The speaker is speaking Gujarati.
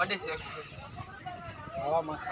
પડી છે હવા મસ્ત